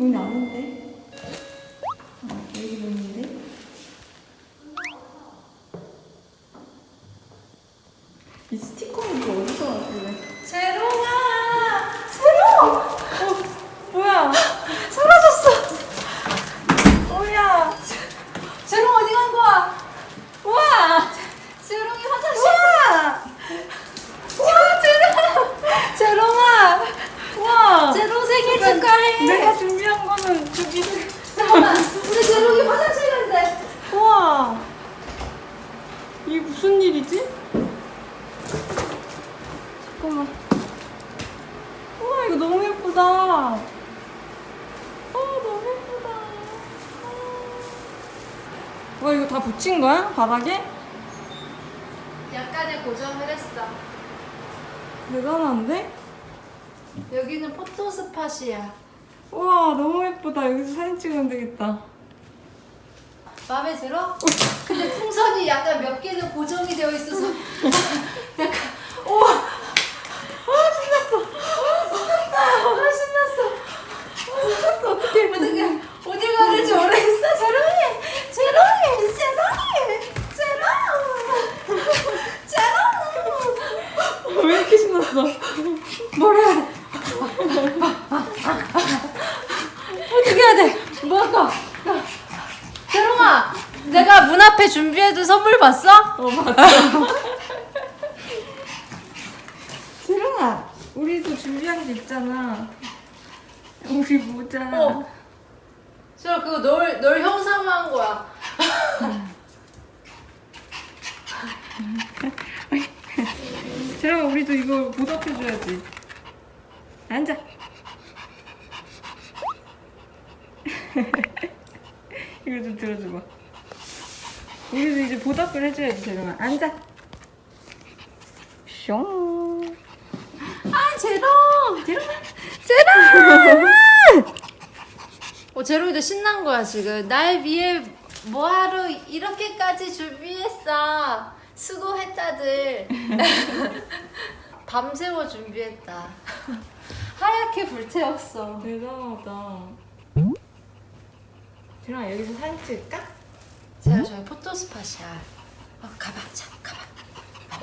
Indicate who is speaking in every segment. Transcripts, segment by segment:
Speaker 1: 문이 아닌데? 아, 여기 문인데? 이 스티커는 이거 어디서 왔길래?
Speaker 2: 제롱아! 제롱!
Speaker 1: 어, 뭐야?
Speaker 2: 사라졌어!
Speaker 1: 뭐야?
Speaker 2: 제롱 어디 간 거야?
Speaker 1: 우와!
Speaker 2: 제롱이 화장실!
Speaker 1: 우와!
Speaker 2: 와, 제롱! 제롱아!
Speaker 1: 우와!
Speaker 2: 제롱 생일 축하해!
Speaker 1: 내가 준비한 거는 저기.
Speaker 2: 잠깐만, 우리 제롱이 화장실 간대!
Speaker 1: 우와! 이게 무슨 일이지? 잠깐만. 우와, 이거 너무 예쁘다. 아, 너무 예쁘다. 붙인 거야? 바닥에?
Speaker 2: 약간의 고정을 했어.
Speaker 1: 대단한데?
Speaker 2: 여기는 포토 스팟이야.
Speaker 1: 우와, 너무 예쁘다. 여기서 사진 찍으면 되겠다.
Speaker 2: 마음에 들어? 근데 풍선이 약간 몇 개는 고정이 되어 있어서 약간 우와 아 신났어 아 신났어
Speaker 1: 신났어, 어떡해.
Speaker 2: 어떻게 어디 가야 될지 모르겠어 제롱이 제롱이 제롱이 제롱 제롱
Speaker 1: 왜 이렇게 신났어?
Speaker 2: 뭐래 어떻게 해야 돼? 뭐 할까? 제롱아 내가 문 앞에 준비해둔 선물 봤어?
Speaker 1: 어, 맞아. 지롱아, 우리도 준비한 게 있잖아. 우리 모자.
Speaker 2: 어. 저 그거 널, 널 형상화한 거야.
Speaker 1: 지롱아, 우리도 이거 보답해줘야지. 앉아. 이거 좀 들어줘봐. 우리도 이제 보답을 해줘야지, 지롱아. 앉아. 숑.
Speaker 2: 아, 제롱!
Speaker 1: 지롱아.
Speaker 2: 제롱! 어, 제롱이도 신난 거야, 지금. 날 위해 뭐하러 이렇게까지 준비했어. 수고했다들. 밤새워 준비했다. 하얗게 불태웠어.
Speaker 1: 대단하다. 지롱아, 여기서 사진 찍을까?
Speaker 2: 제가 저희 포토 스팟이야. 어, 가봐, 자, 가봐.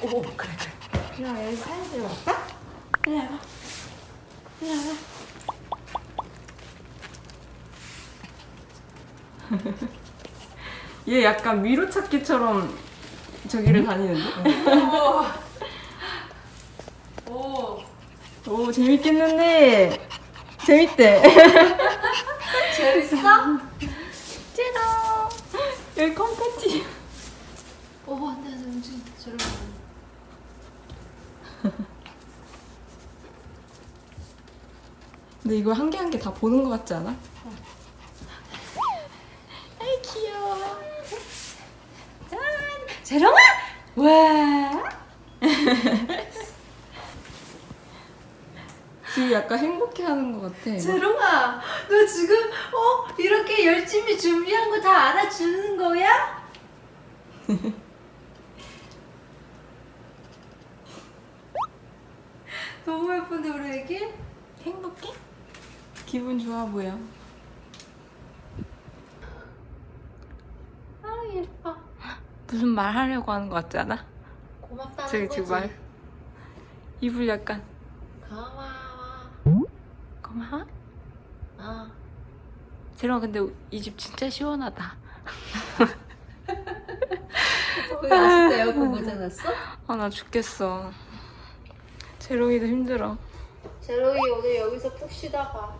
Speaker 2: 오, 그래, 그래.
Speaker 1: 지롱아, 여기서 사진 찍어볼까? 일로 와봐. 일로 와봐. 얘 약간 미로찾기처럼 저기를 다니는데?
Speaker 2: 오. 오.
Speaker 1: 오 재밌겠는데 재밌대
Speaker 2: 재밌어?
Speaker 1: 찌롱 여기 컴패티
Speaker 2: 오, 안 돼, 안 돼, 움직인다. 저런 거.
Speaker 1: 근데 이거 한 개 한 개 다 보는 것 같지 않아? 아이 귀여워
Speaker 2: 짠! 재롱아! 와!
Speaker 1: 지금 약간 행복해하는 것 같아
Speaker 2: 재롱아, 너 지금 어 이렇게 열심히 준비한 거 다 알아주는 거야? 너무 예쁜데 우리 애기?
Speaker 1: 행복해? 기분 좋아 보여
Speaker 2: 아 예뻐.
Speaker 1: 무슨 말 하려고 하는 것 같지 않아?
Speaker 2: 고맙다는 거지.
Speaker 1: 지금 말 입을 약간
Speaker 2: 고마워.
Speaker 1: 고마워?
Speaker 2: 어.
Speaker 1: 재롱아 근데 이 집 진짜 시원하다.
Speaker 2: 거기 갔을 때 에어컨 고장났어?
Speaker 1: 아나 죽겠어. 재롱이도 힘들어.
Speaker 2: 재롱이 오늘 여기서 푹 쉬다가.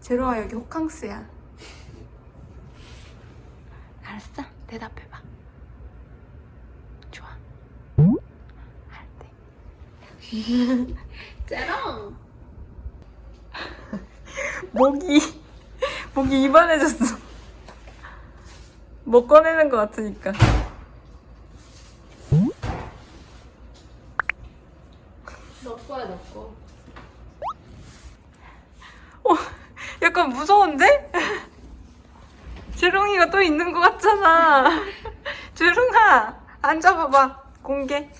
Speaker 1: 재롱아 여기 호캉스야. 알았어? 대답해봐. 좋아. 할때.
Speaker 2: 재롱.
Speaker 1: 목이 목이 이반해졌어 못 꺼내는 것 같으니까
Speaker 2: 너 거야 너 거.
Speaker 1: 어, 약간 무서운데? 재롱이가 또 있는 것 같잖아 재롱아 앉아봐봐 공개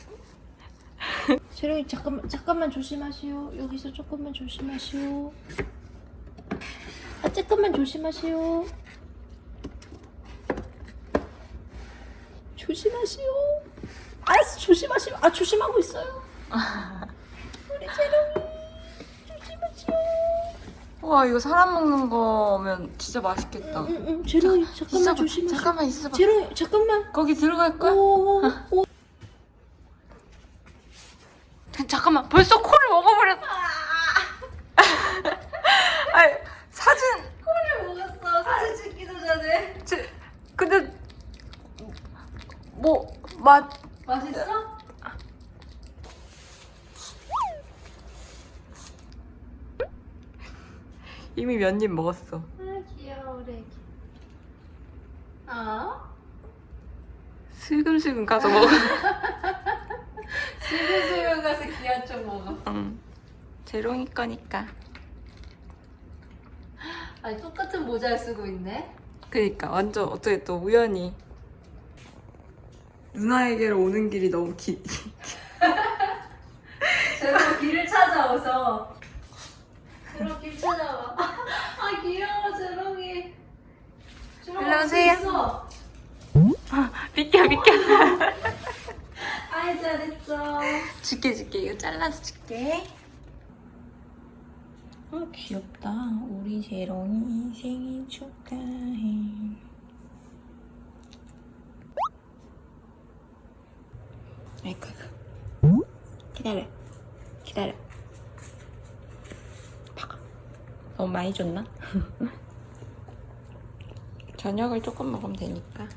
Speaker 2: 재롱이 잠깐만 잠깐만 조심하시오. 여기서 조금만 조심하시오. 아 조금만 조심하시오. 조심하시오. 알았어, 조심하시오. 아, 조심하고 있어요. 우리 재롱이. 조심하시오.
Speaker 1: 와 이거 사람 먹는 거면 진짜 맛있겠다.
Speaker 2: 응, 응, 재롱이, 잠깐만
Speaker 1: 있어봐.
Speaker 2: 조심하시오.
Speaker 1: 잠깐만 있어봐.
Speaker 2: 재롱이, 잠깐만.
Speaker 1: 거기 들어갈 거야?
Speaker 2: 오, 오.
Speaker 1: 잠깐만 벌써 코를 먹어버렸어. 아니 사진
Speaker 2: 코를 먹었어. 사진 찍기도 전에.
Speaker 1: 제, 근데 뭐 맛
Speaker 2: 맛있어?
Speaker 1: 이미 몇 입 먹었어.
Speaker 2: 아, 귀여워, 우리 애기. 어?
Speaker 1: 슬금슬금 가서 먹어.
Speaker 2: 슬금슬금 가서 귀한 쪽 먹어.
Speaker 1: 응. 재롱이 거니까.
Speaker 2: 아니, 똑같은 모자를 쓰고 있네.
Speaker 1: 그니까 완전 어떻게 또 우연히 누나에게로 오는 길이 너무 기.
Speaker 2: 제가 길을 찾아와서. 제롱 길 찾아와. 아, 귀여워, 제롱이. 제롱
Speaker 1: 일로 오세요.
Speaker 2: 있어.
Speaker 1: 비켜 비켜.
Speaker 2: 아이, 잘했어.
Speaker 1: 줄게 줄게 이거 잘라서 줄게. 아 귀엽다. 우리 재롱이 생일 축하해. 아이고 아이고. 기다려 기다려. 너무 많이 줬나? 저녁을 조금 먹으면 되니까.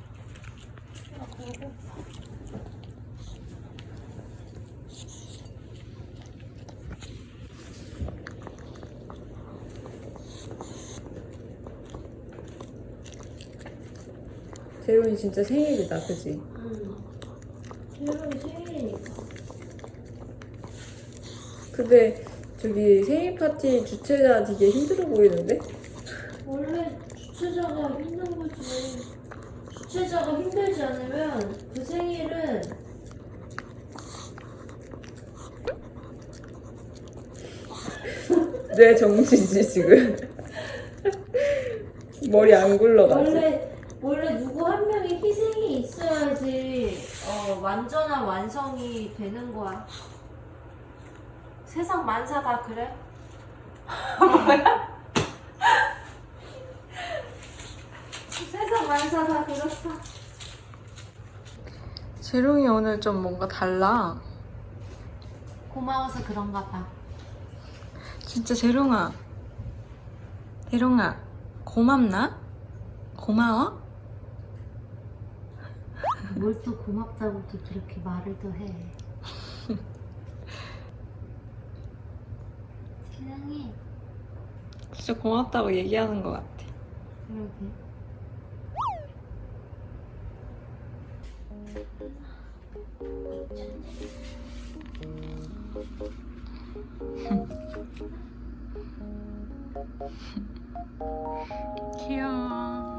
Speaker 1: 재롱이 진짜 생일이다, 그지?
Speaker 2: 응. 제롱이 생일이니까.
Speaker 1: 근데 저기 생일 파티 주최자 되게 힘들어 보이는데?
Speaker 2: 원래 주최자가 힘든 거지. 주최자가 힘들지 않으면 그 생일은
Speaker 1: 내 정신이 지금 머리 안 굴러가지.
Speaker 2: 원래 원래 누구 한 명이 희생이 있어야지 어, 완전한 완성이 되는 거야. 세상 만사 다 그래? 뭐야? 세상 만사 다 그렇다.
Speaker 1: 재롱이 오늘 좀 뭔가 달라.
Speaker 2: 고마워서 그런가 봐.
Speaker 1: 진짜 재롱아. 재롱아, 고맙나? 고마워?
Speaker 2: 뭘 또 고맙다고 또 그렇게 말을 또 해. 세상에
Speaker 1: 진짜 고맙다고 얘기하는 것 같아.
Speaker 2: 그러게.
Speaker 1: 귀여워.